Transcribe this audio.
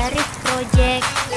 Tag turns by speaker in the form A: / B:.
A: dari project.